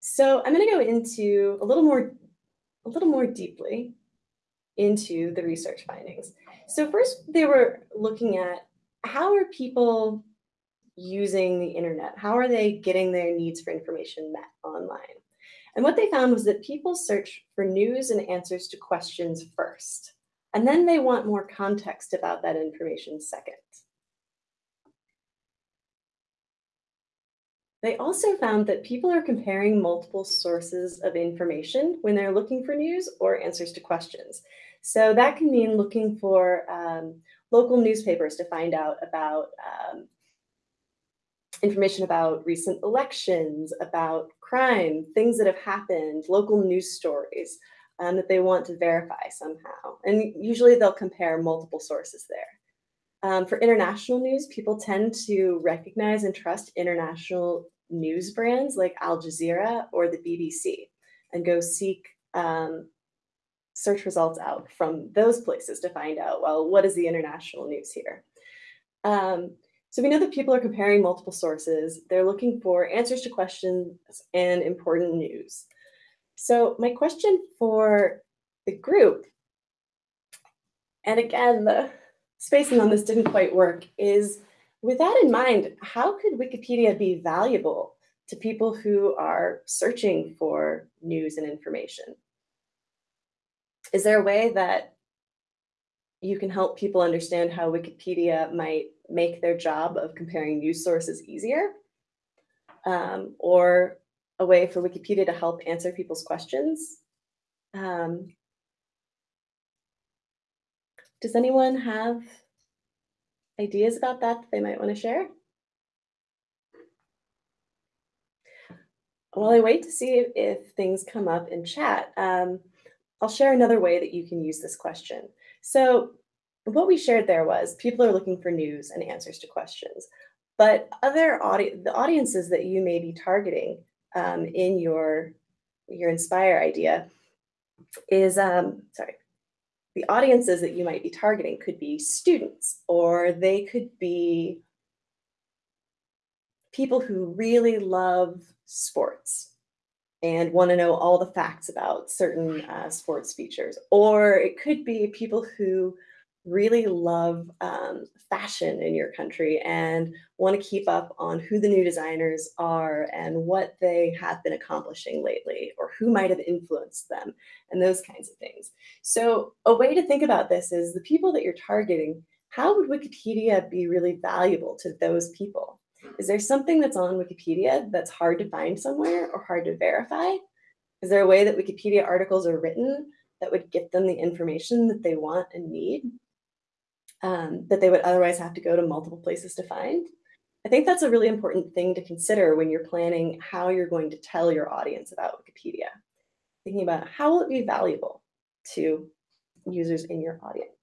So I'm going to go into a little more, a little more deeply into the research findings. So first, they were looking at how are people using the internet? How are they getting their needs for information met online? And what they found was that people search for news and answers to questions first, and then they want more context about that information second. They also found that people are comparing multiple sources of information when they're looking for news or answers to questions. So that can mean looking for um, local newspapers to find out about um, information about recent elections, about crime, things that have happened, local news stories um, that they want to verify somehow. And usually they'll compare multiple sources there. Um, for international news, people tend to recognize and trust international news brands like Al Jazeera or the BBC and go seek um, search results out from those places to find out, well, what is the international news here? Um, so we know that people are comparing multiple sources. They're looking for answers to questions and important news. So my question for the group, and again, the spacing on this didn't quite work, is with that in mind, how could Wikipedia be valuable to people who are searching for news and information? Is there a way that you can help people understand how Wikipedia might make their job of comparing news sources easier, um, or a way for Wikipedia to help answer people's questions. Um, does anyone have ideas about that they might want to share? While I wait to see if, if things come up in chat, um, I'll share another way that you can use this question. So what we shared there was people are looking for news and answers to questions, but other audi the audiences that you may be targeting um, in your, your Inspire idea is, um, sorry, the audiences that you might be targeting could be students, or they could be people who really love sports and want to know all the facts about certain uh, sports features. Or it could be people who really love um, fashion in your country and want to keep up on who the new designers are and what they have been accomplishing lately or who might have influenced them and those kinds of things. So a way to think about this is the people that you're targeting, how would Wikipedia be really valuable to those people? Is there something that's on Wikipedia that's hard to find somewhere or hard to verify? Is there a way that Wikipedia articles are written that would get them the information that they want and need um, that they would otherwise have to go to multiple places to find? I think that's a really important thing to consider when you're planning how you're going to tell your audience about Wikipedia. Thinking about how will it be valuable to users in your audience.